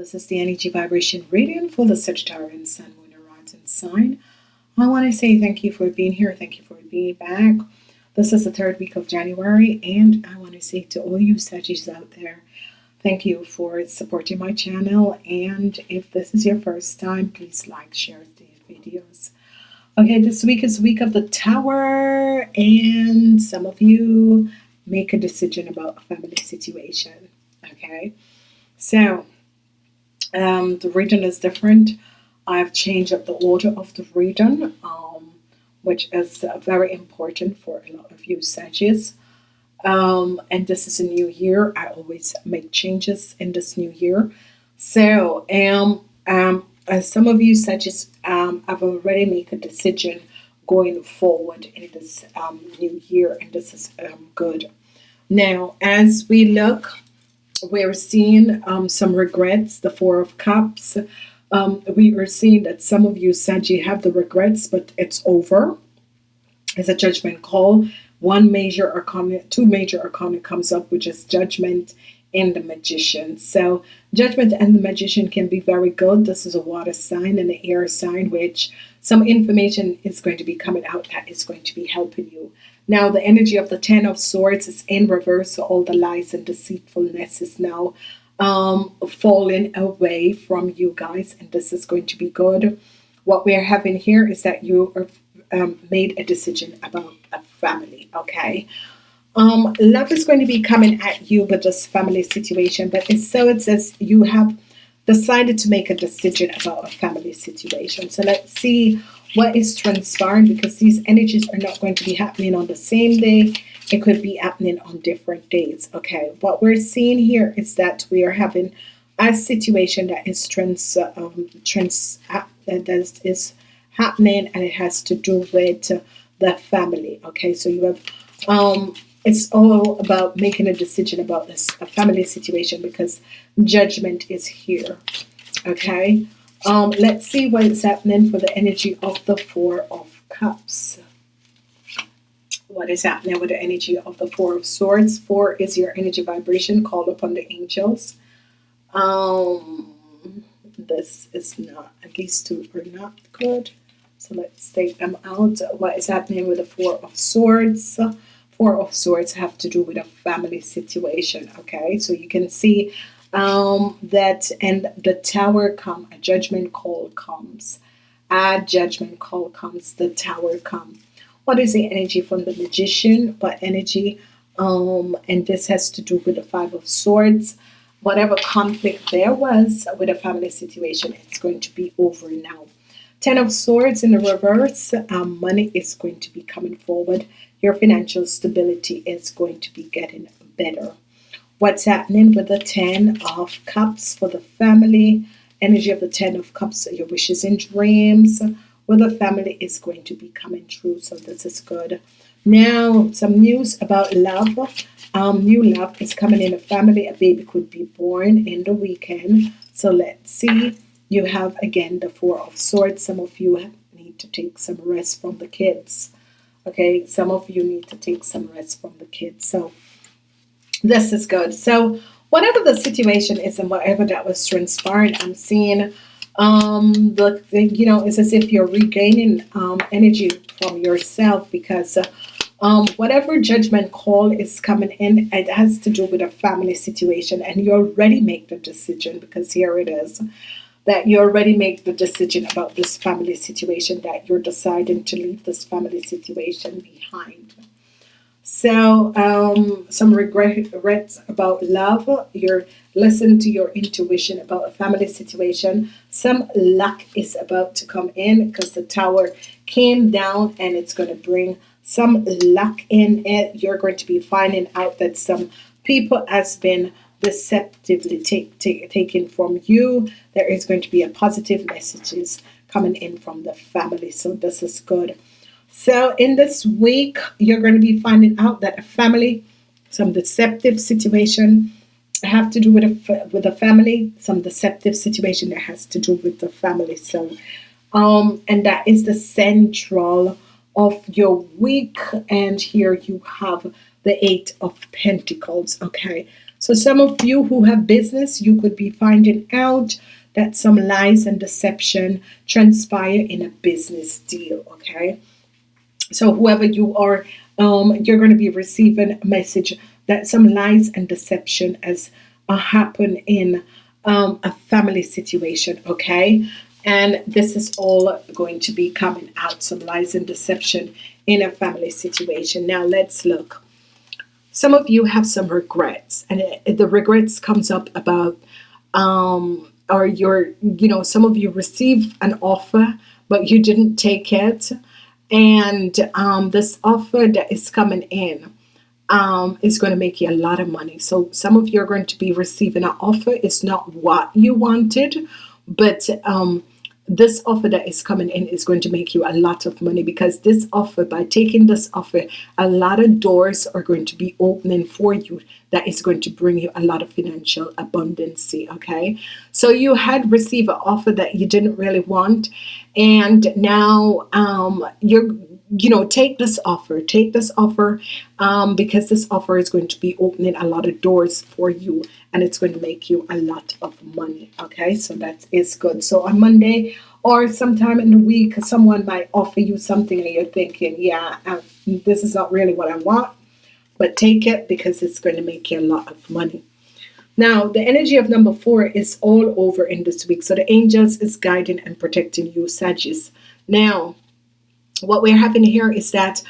This is the energy vibration reading for the Sagittarian Sun, Moon, and Rising sign. I want to say thank you for being here. Thank you for being back. This is the third week of January, and I want to say to all you Saggies out there, thank you for supporting my channel. And if this is your first time, please like, share these videos. Okay, this week is week of the Tower, and some of you make a decision about a family situation. Okay, so um, the reading is different. I've changed up the order of the reading, um, which is uh, very important for a lot of you Sagittarius. Um, and this is a new year. I always make changes in this new year. So, um, um, as some of you Sagittarius um, I've already made a decision going forward in this um, new year, and this is um, good. Now, as we look we're seeing um, some regrets, the Four of Cups. Um, we are seeing that some of you, Sanji, have the regrets, but it's over. It's a judgment call. One major arcana, two major arcana comes up, which is judgment and the magician. So judgment and the magician can be very good. This is a water sign and an air sign, which some information is going to be coming out that is going to be helping you. Now the energy of the Ten of Swords is in reverse, so all the lies and deceitfulness is now um, falling away from you guys, and this is going to be good. What we are having here is that you are um, made a decision about a family, okay? Um, love is going to be coming at you with this family situation, but it's so it says you have decided to make a decision about a family situation. So let's see what is transpiring because these energies are not going to be happening on the same day. It could be happening on different days. Okay, what we're seeing here is that we are having a situation that is trans, um, trans uh, that is happening and it has to do with uh, the family. Okay, so you have um, it's all about making a decision about this a family situation because judgment is here. Okay, um, let's see what is happening for the energy of the Four of Cups. What is happening with the energy of the Four of Swords? Four is your energy vibration. Call upon the angels. Um, this is not, these two are not good. So let's take them out. What is happening with the Four of Swords? Four of Swords have to do with a family situation. Okay, so you can see um, that and the tower come a judgment call comes. A judgment call comes the tower come. What is the energy from the magician? What energy um, and this has to do with the five of swords. Whatever conflict there was with a family situation it's going to be over now. Ten of swords in the reverse um, money is going to be coming forward. Your financial stability is going to be getting better what's happening with the Ten of Cups for the family. Energy of the Ten of Cups, your wishes and dreams with the family is going to be coming true. So this is good. Now, some news about love. Um, new love is coming in a family. A baby could be born in the weekend. So let's see. You have, again, the Four of Swords. Some of you need to take some rest from the kids. Okay, some of you need to take some rest from the kids. So this is good. So whatever the situation is and whatever that was transpiring, I'm seeing um the, you know it's as if you're regaining um energy from yourself because uh, um whatever judgment call is coming in it has to do with a family situation and you already make the decision because here it is that you already make the decision about this family situation that you're deciding to leave this family situation behind so um, some regrets about love. You're listen to your intuition about a family situation. Some luck is about to come in because the tower came down and it's going to bring some luck in it. You're going to be finding out that some people has been deceptively take, take, taken from you. There is going to be a positive messages coming in from the family. So this is good. So in this week, you're going to be finding out that a family, some deceptive situation have to do with a, with a family, some deceptive situation that has to do with the family. So, um, and that is the central of your week. And here you have the Eight of Pentacles. Okay. So, some of you who have business, you could be finding out that some lies and deception transpire in a business deal. Okay. So, whoever you are, um, you're going to be receiving a message that some lies and deception has uh, happened in um, a family situation. Okay. And this is all going to be coming out some lies and deception in a family situation. Now, let's look some of you have some regrets and it, the regrets comes up about um or your you know some of you receive an offer but you didn't take it and um, this offer that is coming in um, is going to make you a lot of money. So some of you are going to be receiving an offer. It's not what you wanted but um, this offer that is coming in is going to make you a lot of money because this offer by taking this offer a lot of doors are going to be opening for you that is going to bring you a lot of financial abundance okay? So you had received an offer that you didn't really want and now um, you're you know take this offer take this offer um, because this offer is going to be opening a lot of doors for you and it's going to make you a lot of money okay? So that is good. So on Monday or sometime in the week someone might offer you something and you're thinking yeah uh, this is not really what I want but take it because it's going to make you a lot of money. Now the energy of number four is all over in this week. So the angels is guiding and protecting you Sagittarius. Now what we're having here is that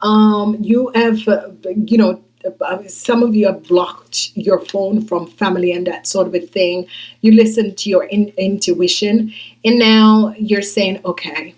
um, you have, uh, you know, some of you have blocked your phone from family and that sort of a thing. You listen to your in intuition, and now you're saying, okay,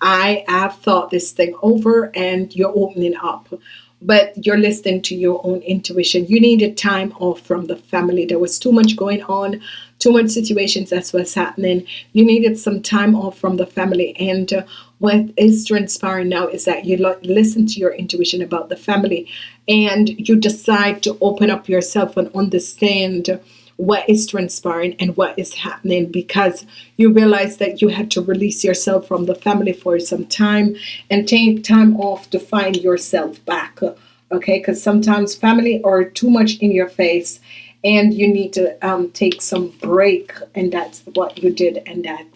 I have thought this thing over, and you're opening up. But you're listening to your own intuition. You needed time off from the family. There was too much going on, too much situations that's what's happening. You needed some time off from the family, and uh, what is transpiring now is that you listen to your intuition about the family and you decide to open up yourself and understand what is transpiring and what is happening because you realize that you had to release yourself from the family for some time and take time off to find yourself back okay because sometimes family are too much in your face and you need to um, take some break and that's what you did and that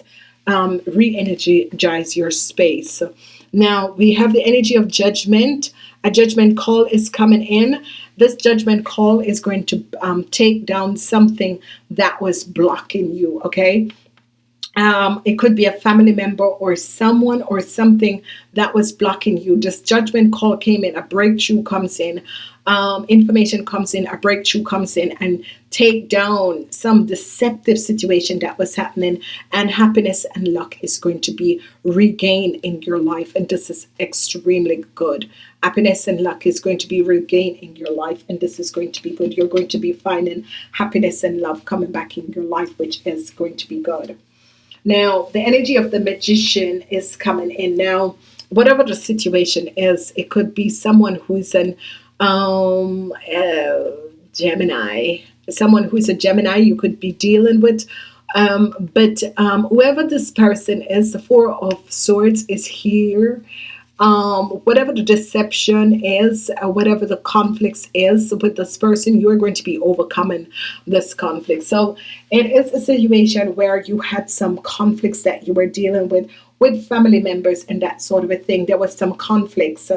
um, re-energize your space. Now we have the energy of judgment. A judgment call is coming in. This judgment call is going to um, take down something that was blocking you. Okay. Um, it could be a family member or someone or something that was blocking you. This judgment call came in, a breakthrough comes in, um, information comes in, a breakthrough comes in, and take down some deceptive situation that was happening, and happiness and luck is going to be regained in your life. And this is extremely good. Happiness and luck is going to be regained in your life, and this is going to be good. You're going to be finding happiness and love coming back in your life, which is going to be good. Now, the energy of the magician is coming in now. Whatever the situation is, it could be someone who's an um, uh, Gemini, someone who's a Gemini you could be dealing with. Um, but um, whoever this person is, the Four of Swords is here. Um, whatever the deception is, uh, whatever the conflicts is with this person, you're going to be overcoming this conflict. So it is a situation where you had some conflicts that you were dealing with with family members and that sort of a thing. There was some conflicts.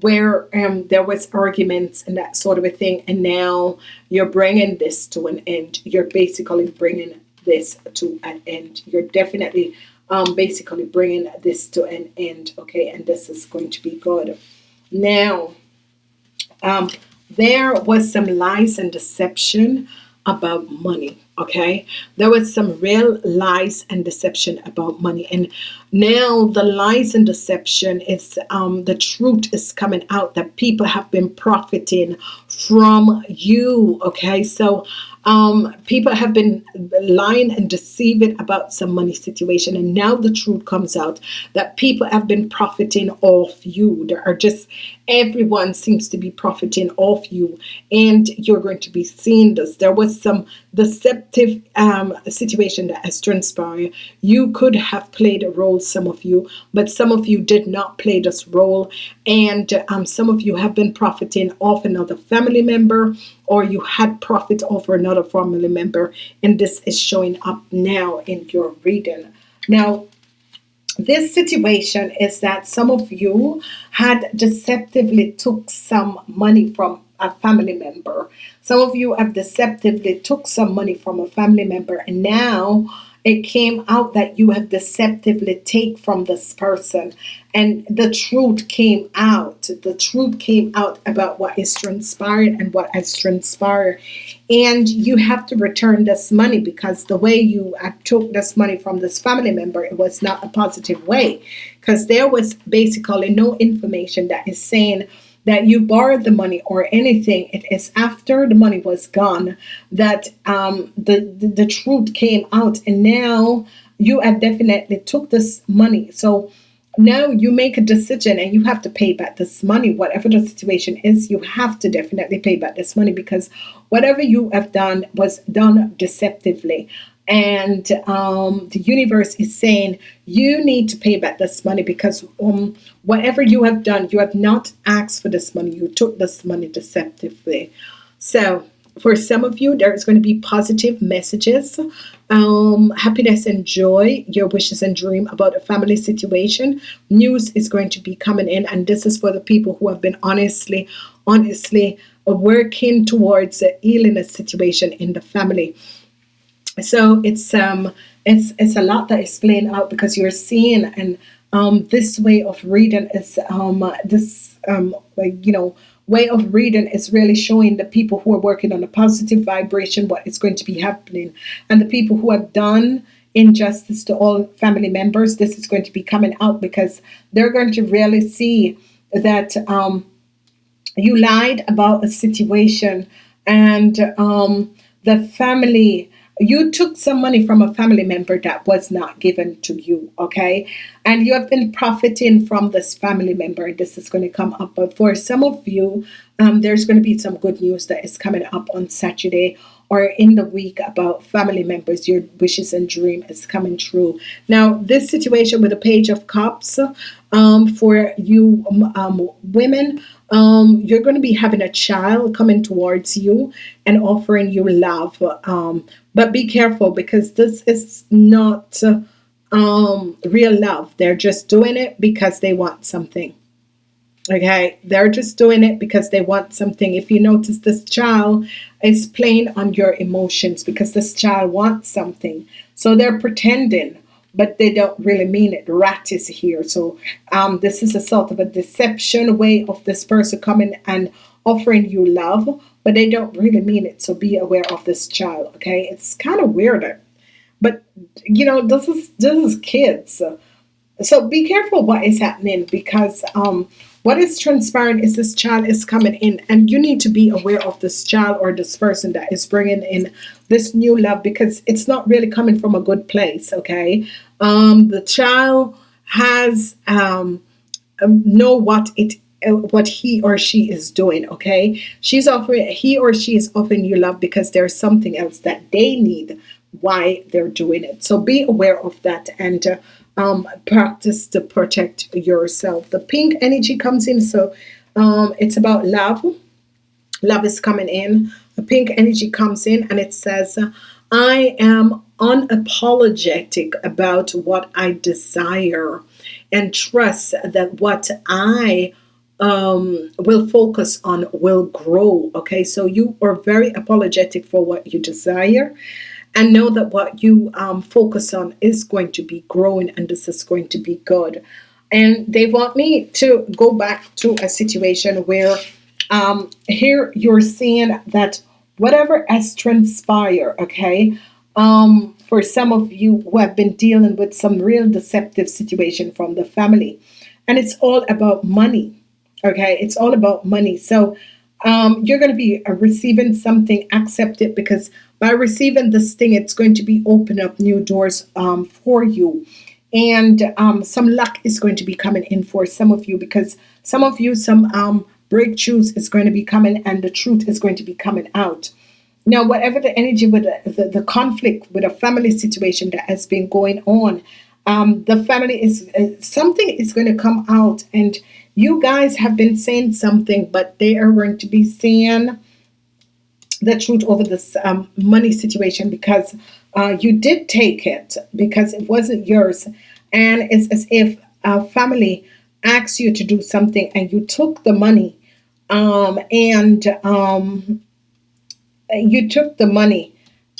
Where um, there was arguments and that sort of a thing and now you're bringing this to an end you're basically bringing this to an end you're definitely um, basically bringing this to an end okay? And this is going to be good. Now um, there was some lies and deception about money okay? There was some real lies and deception about money. And now the lies and deception is um, the truth is coming out that people have been profiting from you okay? So um, people have been lying and deceiving about some money situation and now the truth comes out that people have been profiting off you. There are just everyone seems to be profiting off you and you're going to be seeing this. There was some deceptive um, situation that has transpired. You could have played a role some of you but some of you did not play this role. And um, some of you have been profiting off another family member or you had profit over another family member, and this is showing up now in your reading. Now, this situation is that some of you had deceptively took some money from a family member. Some of you have deceptively took some money from a family member and now it came out that you have deceptively take from this person. And the truth came out. The truth came out about what is transpired and what has transpired. And you have to return this money because the way you took this money from this family member it was not a positive way. Because there was basically no information that is saying that you borrowed the money or anything, it is after the money was gone that um, the, the, the truth came out, and now you have definitely took this money. So now you make a decision and you have to pay back this money, whatever the situation is. You have to definitely pay back this money because whatever you have done was done deceptively and um, the universe is saying you need to pay back this money because um, whatever you have done, you have not asked for this money. You took this money deceptively. So for some of you, there's going to be positive messages, um, happiness and joy, your wishes and dream about a family situation. News is going to be coming in, and this is for the people who have been honestly, honestly working towards healing a situation in the family so it's um it's it's a lot that is playing out because you're seeing and um this way of reading is um this um like you know way of reading is really showing the people who are working on a positive vibration what is going to be happening. And the people who have done injustice to all family members this is going to be coming out because they're going to really see that um you lied about a situation and um the family you took some money from a family member that was not given to you, okay? And you have been profiting from this family member. This is going to come up. But for some of you, um, there's going to be some good news that is coming up on Saturday or in the week about family members. Your wishes and dream is coming true. Now, this situation with the Page of Cups um, for you um, women, um, you're going to be having a child coming towards you and offering you love. Um, but be careful because this is not um, real love. They're just doing it because they want something. Okay, they're just doing it because they want something. If you notice, this child is playing on your emotions because this child wants something. So they're pretending but they don't really mean it. Rat is here. So um, this is a sort of a deception way of this person coming and offering you love, but they don't really mean it. So be aware of this child. Okay, it's kind of weirder, but you know this is this is kids. So be careful what is happening because um, what is transparent is this child is coming in, and you need to be aware of this child or this person that is bringing in this new love because it's not really coming from a good place. Okay, um, the child has um, um, know what it uh, what he or she is doing okay she's offering he or she is offering you love because there's something else that they need why they're doing it so be aware of that and uh, um, practice to protect yourself. The pink energy comes in so um, it's about love. Love is coming in. The pink energy comes in and it says I am unapologetic about what I desire and trust that what I um, will focus on will grow. Okay, so you are very apologetic for what you desire and know that what you um, focus on is going to be growing and this is going to be good. And they want me to go back to a situation where um, here you're seeing that whatever has transpired, okay, um, for some of you who have been dealing with some real deceptive situation from the family, and it's all about money, okay, it's all about money. So um, you're going to be uh, receiving something, accept it because by receiving this thing, it's going to be open up new doors um, for you. And um, some luck is going to be coming in for some of you because some of you, some um, breakthroughs is going to be coming and the truth is going to be coming out. Now, whatever the energy with the, the, the conflict with a family situation that has been going on, um, the family is uh, something is going to come out and you guys have been saying something, but they are going to be saying the truth over this um, money situation because uh, you did take it because it wasn't yours. And it's as if a family asked you to do something and you took the money um, and um, you took the money.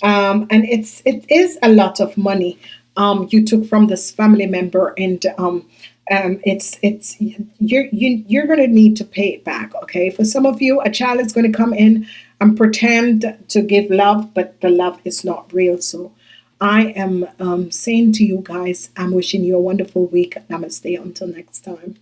Um, and it's it is a lot of money um, you took from this family member and um, um, it's it's you're you, you're going to need to pay it back okay? For some of you a child is going to come in and pretend to give love but the love is not real. So i am um, saying to you guys i'm wishing you a wonderful week. Namaste. Until next time